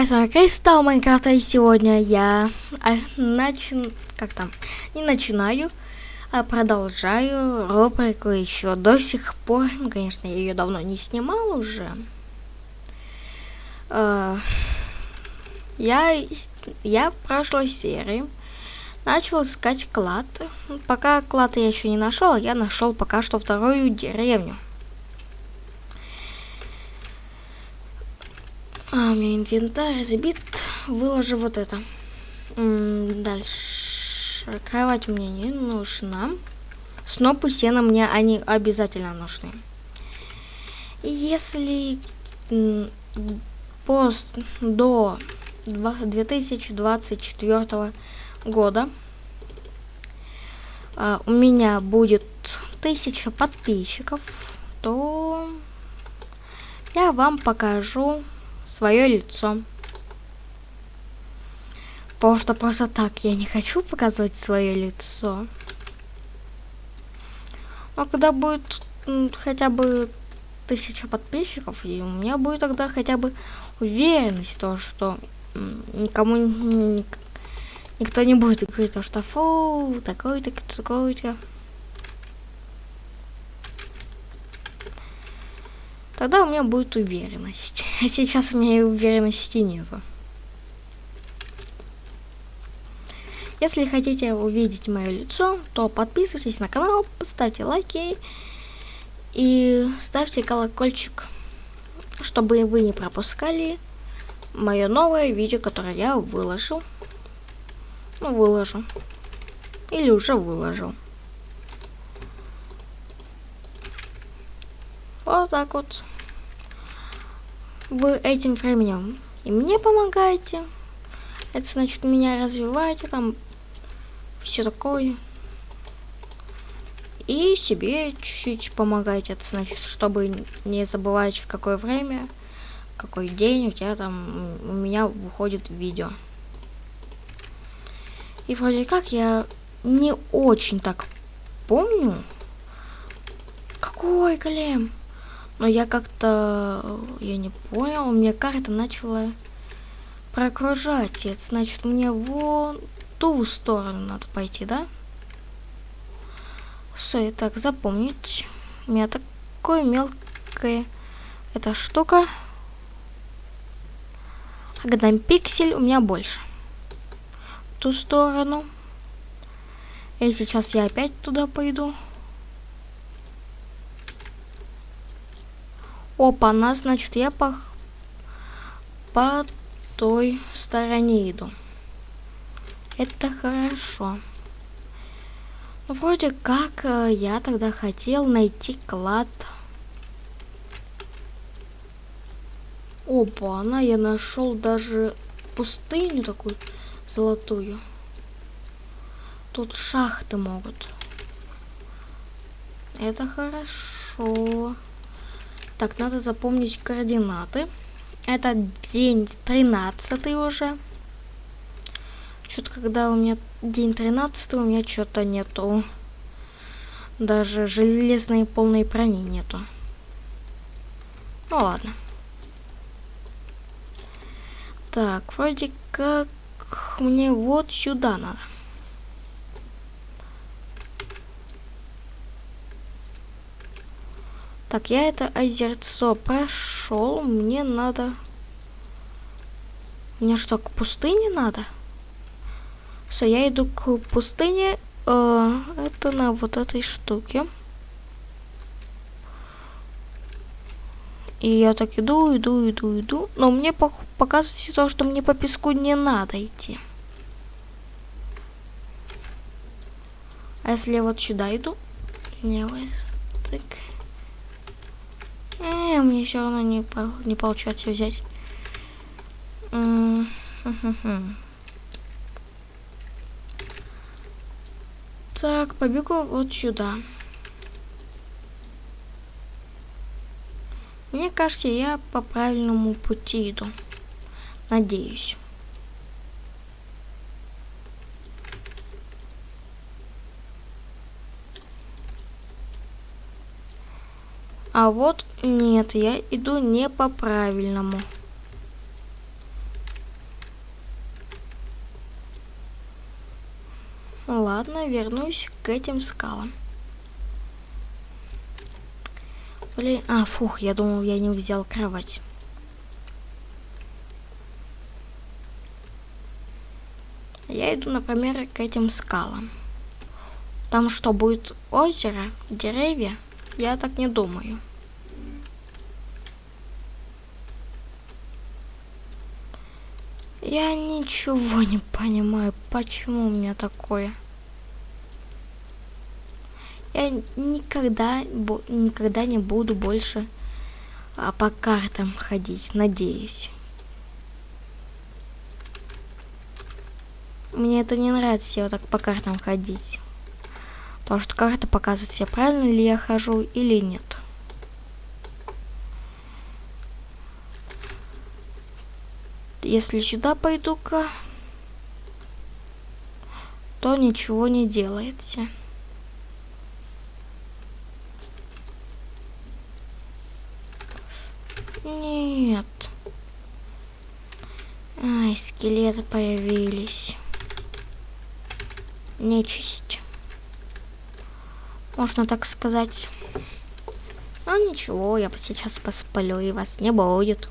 С вами Кристалл Майнкрафта, и сегодня я а, начну, как там, не начинаю, а продолжаю рубрику еще до сих пор, ну, конечно, я ее давно не снимал уже. А, я, я в прошлой серии начал искать клад, пока клад я еще не нашел, я нашел пока что вторую деревню. А, у меня инвентарь забит. Выложу вот это. М дальше. Кровать мне не нужна. Снопы сена мне они обязательно нужны. Если пост до 2024 года а, у меня будет тысяча подписчиков, то я вам покажу свое лицо. Потому что просто так я не хочу показывать свое лицо. Но когда будет хотя бы тысяча подписчиков, и у меня будет тогда хотя бы уверенность, то, что никому никто не будет говорить, то, что фу, такой-то, такой-то. Тогда у меня будет уверенность. А сейчас у меня уверенности нету. Если хотите увидеть мое лицо, то подписывайтесь на канал, ставьте лайки и ставьте колокольчик, чтобы вы не пропускали мое новое видео, которое я выложил. Ну, выложу. Или уже выложил. Вот так вот. Вы этим временем и мне помогаете. Это значит, меня развиваете, там все такое. И себе чуть-чуть помогаете. Это значит, чтобы не забывать, в какое время, какой день у тебя там, у меня выходит видео. И вроде как я не очень так помню. Какой голем? Но я как-то, я не понял, у меня карта начала прокружать. Это значит, мне вон ту сторону надо пойти, да? Все, так, запомнить. У меня такое мелкое эта штука. Когда пиксель у меня больше. ту сторону. И сейчас я опять туда пойду. Опа, на, значит, я по, по той стороне иду. Это хорошо. Вроде как э, я тогда хотел найти клад. Опа, она я нашел даже пустыню такую золотую. Тут шахты могут. Это хорошо. Так, надо запомнить координаты. Это день 13 уже. Что-то когда у меня день 13, у меня что-то нету. Даже железной полной брони нету. Ну ладно. Так, вроде как мне вот сюда надо. Так, я это озерцо прошел. Мне надо... Мне что, к пустыне надо? Все, я иду к пустыне. Э, это на вот этой штуке. И я так иду, иду, иду, иду. Но мне показывается то, что мне по песку не надо идти. А если я вот сюда иду? Не, вот так. Э, мне все равно не, не получается взять. Так, побегу вот сюда. Мне кажется, я по правильному пути иду. Надеюсь. А вот нет, я иду не по правильному. Ладно, вернусь к этим скалам. Блин, а, фух, я думал, я не взял кровать. Я иду, например, к этим скалам. Там что, будет озеро, деревья? Я так не думаю. Я ничего не понимаю, почему у меня такое. Я никогда, никогда не буду больше а, по картам ходить, надеюсь. Мне это не нравится, вот так по картам ходить. Потому что карта показывает себе, правильно ли я хожу или нет. Если сюда пойду-ка, то ничего не делается. Нет. Ай, скелеты появились. Нечисть. Можно так сказать. Ну ничего, я сейчас поспалю, и вас не будет.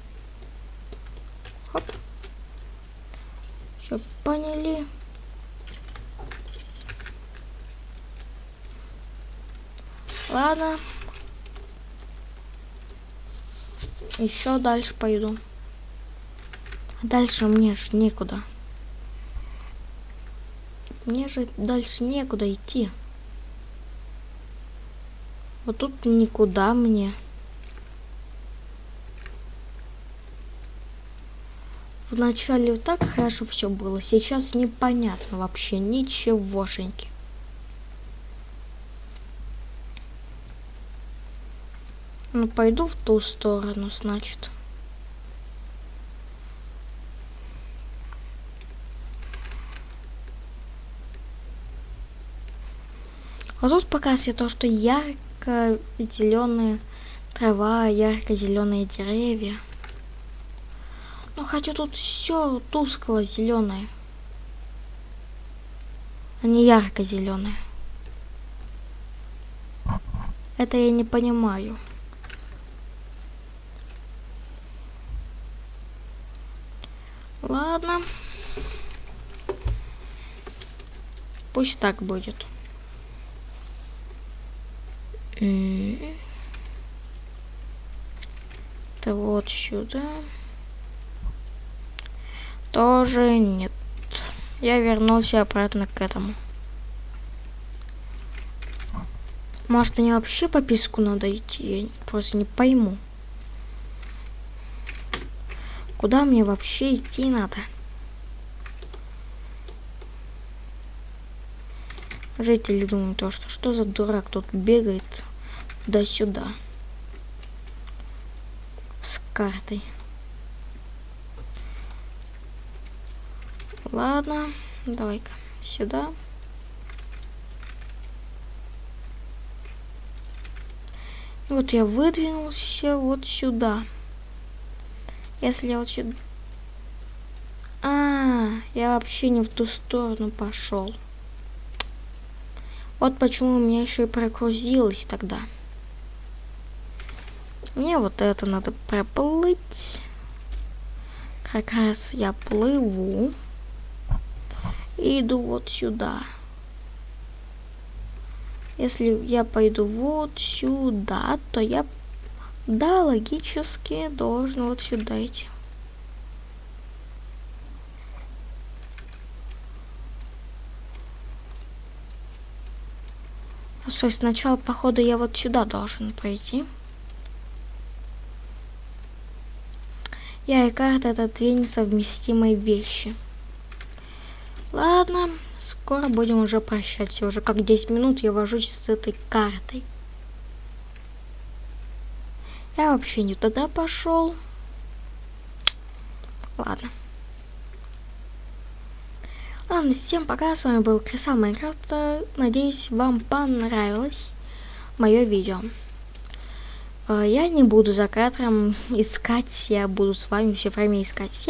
Все поняли. Ладно. Еще дальше пойду. Дальше мне ж некуда. Мне же дальше некуда идти. Вот тут никуда мне. Вначале так хорошо все было, сейчас непонятно вообще ничегошеньки. Ну, пойду в ту сторону, значит. А тут показывает то, что ярко-зеленая трава, ярко-зеленые деревья. Ну хотя тут все тускло зеленое. А не ярко зеленое. Это я не понимаю. Ладно. Пусть так будет. Это вот сюда. Тоже нет. Я вернулся обратно к этому. Может, мне вообще по писку надо идти? Я просто не пойму. Куда мне вообще идти надо? Жители думают, то, что что за дурак тут бегает туда-сюда с картой. Ладно, давай-ка сюда. Вот я выдвинулся вот сюда. Если я вот сюда... А, я вообще не в ту сторону пошел. Вот почему у меня еще и прогрузилось тогда. Мне вот это надо проплыть. Как раз я плыву и иду вот сюда. Если я пойду вот сюда, то я, да, логически должен вот сюда идти. Ну, что, сначала, походу, я вот сюда должен пойти. Я и карта это две несовместимые вещи. Ладно, скоро будем уже прощаться. Уже как 10 минут я вожусь с этой картой. Я вообще не туда пошел. Ладно. Ладно, всем пока, с вами был Крисал Майнкрафта. Надеюсь, вам понравилось мое видео. Э, я не буду за кадром искать, я буду с вами все время искать.